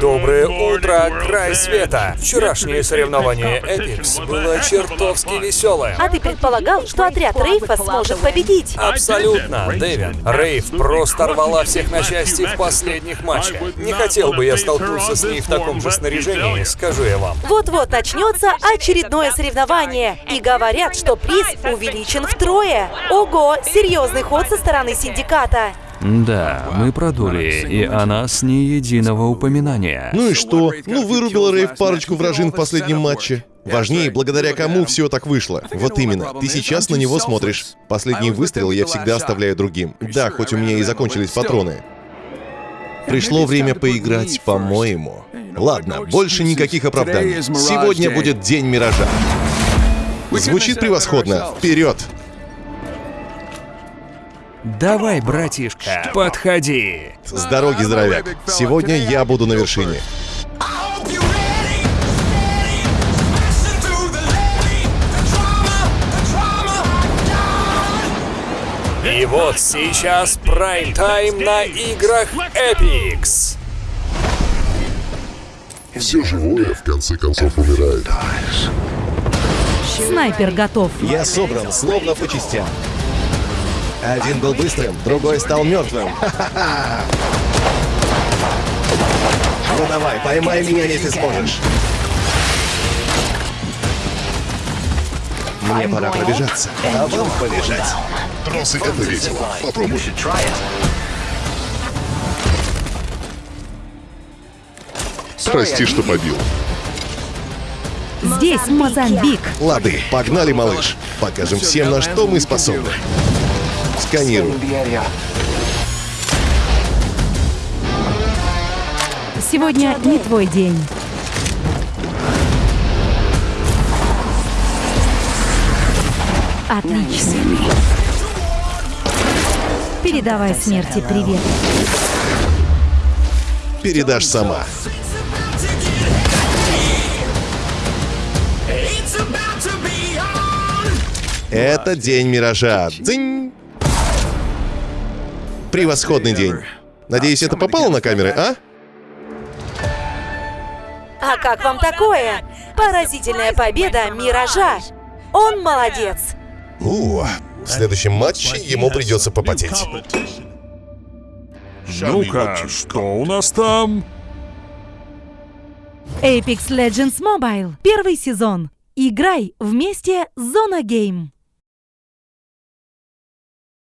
Доброе утро, край света! Вчерашнее соревнование Эпикс было чертовски веселое. А ты предполагал, что отряд Рейфа сможет победить? Абсолютно, Дэвин. Рейв просто рвала всех на части в последних матчах. Не хотел бы я столкнуться с ней в таком же снаряжении, скажу я вам. Вот-вот начнется очередное соревнование. И говорят, что приз увеличен втрое. Ого, серьезный ход со стороны синдиката. Да, мы продули, и о нас ни единого упоминания. Ну и что? Ну вырубил Рейв парочку вражин в последнем матче. Важнее, благодаря кому все так вышло. Вот именно, ты сейчас на него смотришь. Последний выстрел я всегда оставляю другим. Да, хоть у меня и закончились патроны. Пришло время поиграть, по-моему. Ладно, больше никаких оправданий. Сегодня будет день Миража. Звучит превосходно. Вперед! Давай, братишка, подходи. С дороги, здоровяк. Сегодня я буду на вершине. И вот сейчас прайм-тайм на играх Эпикс. Все живое в конце концов умирает. Снайпер готов. Я собран, словно по частям. Один был быстрым, другой стал мертвым. Ха-ха-ха! Ну давай, поймай меня, если сможешь. Мне пора пробежаться, а вам полежать. Тросы — это весело. Попробуй. Прости, что побил. Здесь Мозамбик. Лады, погнали, малыш. Покажем всем, на что мы способны. Сканирую. Сегодня не твой день. Отлично. Передавай смерти привет. Передашь сама. Это день Миража. Дзынь! Превосходный день. Надеюсь, это попало на камеры, а? А как вам такое? Поразительная победа Миража. Он молодец. У, в следующем матче ему придется попотеть. Ну-ка, что у нас там? Apex Legends Mobile. Первый сезон. Играй вместе с Зона Гейм.